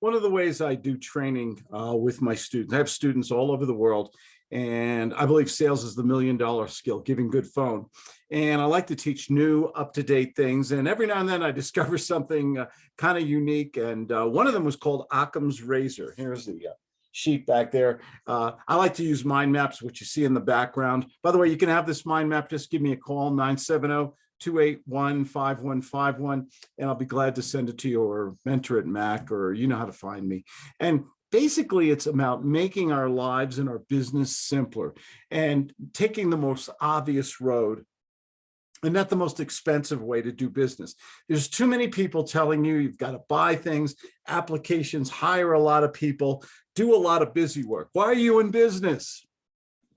one of the ways I do training uh, with my students, I have students all over the world, and I believe sales is the million dollar skill, giving good phone. And I like to teach new up-to-date things. And every now and then I discover something uh, kind of unique. And uh, one of them was called Occam's razor. Here's the uh, sheet back there. Uh, I like to use mind maps, which you see in the background. By the way, you can have this mind map. Just give me a call, 970 281-5151, and I'll be glad to send it to you or mentor at Mac, or you know how to find me. And basically it's about making our lives and our business simpler and taking the most obvious road and not the most expensive way to do business. There's too many people telling you you've got to buy things, applications, hire a lot of people, do a lot of busy work. Why are you in business?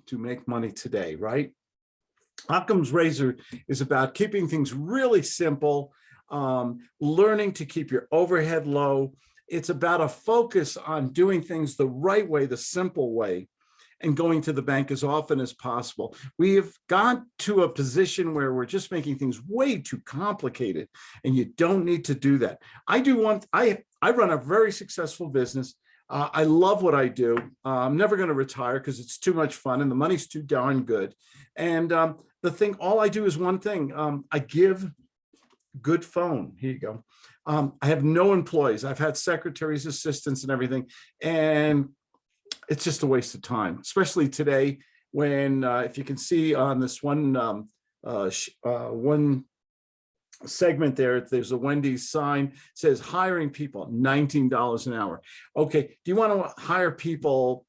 To make money today, right? Occam's razor is about keeping things really simple, um, learning to keep your overhead low. It's about a focus on doing things the right way, the simple way, and going to the bank as often as possible. We have gone to a position where we're just making things way too complicated, and you don't need to do that. I do want, I, I run a very successful business. Uh, I love what I do. Uh, I'm never going to retire because it's too much fun and the money's too darn good. And um, the thing, all I do is one thing. Um, I give good phone. Here you go. Um, I have no employees. I've had secretaries, assistants and everything. And it's just a waste of time, especially today when, uh, if you can see on this one, um, uh, uh, one segment there, there's a Wendy's sign says hiring people, $19 an hour. Okay, do you want to hire people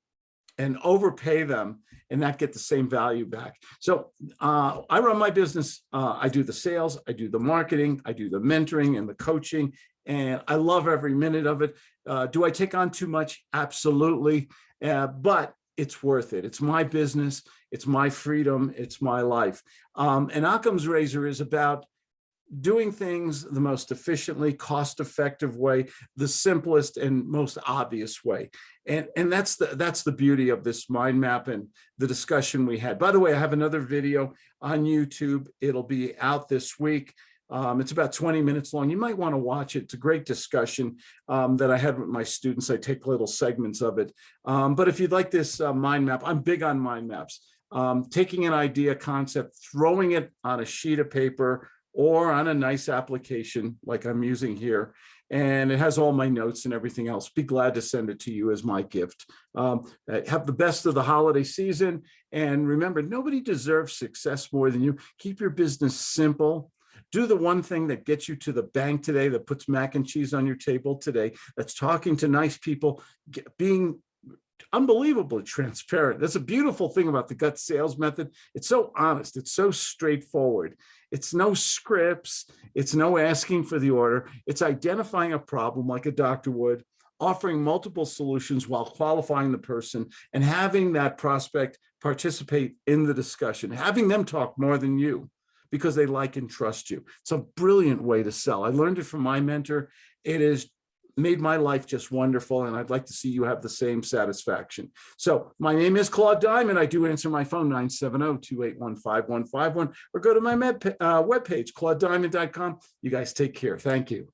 and overpay them and not get the same value back. So uh, I run my business. Uh, I do the sales, I do the marketing, I do the mentoring and the coaching, and I love every minute of it. Uh, do I take on too much? Absolutely. Uh, but it's worth it. It's my business. It's my freedom. It's my life. Um, and Occam's razor is about doing things the most efficiently, cost-effective way, the simplest and most obvious way. And, and that's the that's the beauty of this mind map and the discussion we had. By the way, I have another video on YouTube. It'll be out this week. Um, it's about 20 minutes long. You might want to watch it. It's a great discussion um, that I had with my students. I take little segments of it. Um, but if you'd like this uh, mind map, I'm big on mind maps. Um, taking an idea concept, throwing it on a sheet of paper or on a nice application like I'm using here. And it has all my notes and everything else. Be glad to send it to you as my gift. Um, uh, have the best of the holiday season. And remember, nobody deserves success more than you. Keep your business simple. Do the one thing that gets you to the bank today, that puts mac and cheese on your table today, that's talking to nice people, being unbelievably transparent. That's a beautiful thing about the gut sales method. It's so honest. It's so straightforward. It's no scripts. It's no asking for the order. It's identifying a problem like a doctor would, offering multiple solutions while qualifying the person and having that prospect participate in the discussion, having them talk more than you because they like and trust you. It's a brilliant way to sell. I learned it from my mentor. It is made my life just wonderful and I'd like to see you have the same satisfaction. So my name is Claude Diamond. I do answer my phone 970-281-5151 or go to my med, uh, webpage, claudediamond.com. You guys take care. Thank you.